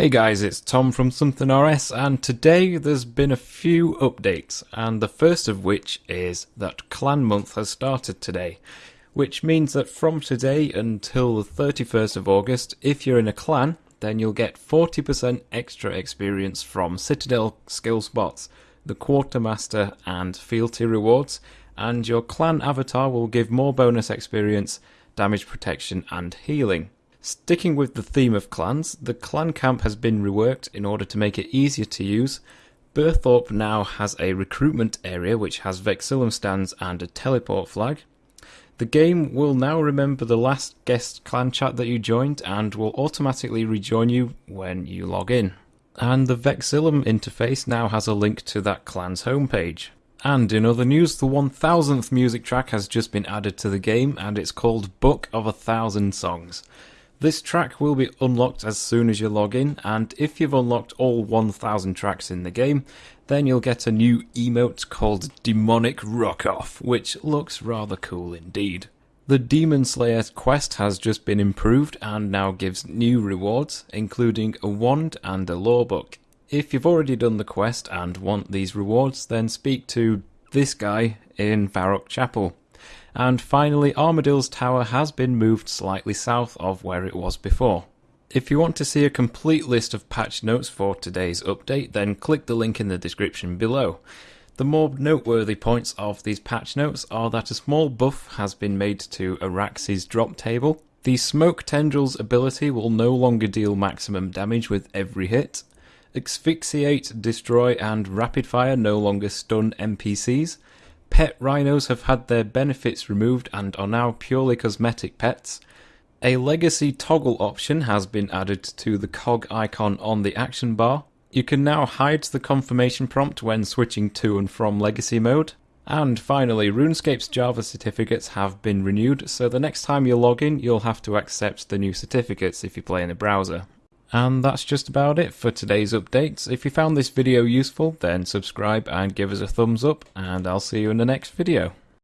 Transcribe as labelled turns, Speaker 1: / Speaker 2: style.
Speaker 1: Hey guys, it's Tom from Something RS, and today there's been a few updates, and the first of which is that Clan Month has started today, which means that from today until the 31st of August, if you're in a clan, then you'll get 40% extra experience from Citadel skill spots, the Quartermaster, and fealty rewards, and your clan avatar will give more bonus experience, damage protection, and healing. Sticking with the theme of clans, the clan camp has been reworked in order to make it easier to use. Burthorpe now has a recruitment area which has Vexillum stands and a teleport flag. The game will now remember the last guest clan chat that you joined and will automatically rejoin you when you log in. And the Vexillum interface now has a link to that clan's homepage. And in other news, the 1000th music track has just been added to the game and it's called Book of a Thousand Songs. This track will be unlocked as soon as you log in, and if you've unlocked all 1000 tracks in the game, then you'll get a new emote called Demonic Rock Off, which looks rather cool indeed. The Demon Slayer quest has just been improved and now gives new rewards, including a wand and a lore book. If you've already done the quest and want these rewards, then speak to this guy in Varrock Chapel. And finally, Armadyl's tower has been moved slightly south of where it was before. If you want to see a complete list of patch notes for today's update, then click the link in the description below. The more noteworthy points of these patch notes are that a small buff has been made to Arax's drop table. The Smoke Tendrils ability will no longer deal maximum damage with every hit. Asphyxiate, Destroy, and Rapid Fire no longer stun NPCs. Pet rhinos have had their benefits removed and are now purely cosmetic pets. A legacy toggle option has been added to the cog icon on the action bar. You can now hide the confirmation prompt when switching to and from legacy mode. And finally, RuneScape's Java certificates have been renewed, so the next time you log in, you'll have to accept the new certificates if you play in a browser. And that's just about it for today's updates. If you found this video useful, then subscribe and give us a thumbs up, and I'll see you in the next video.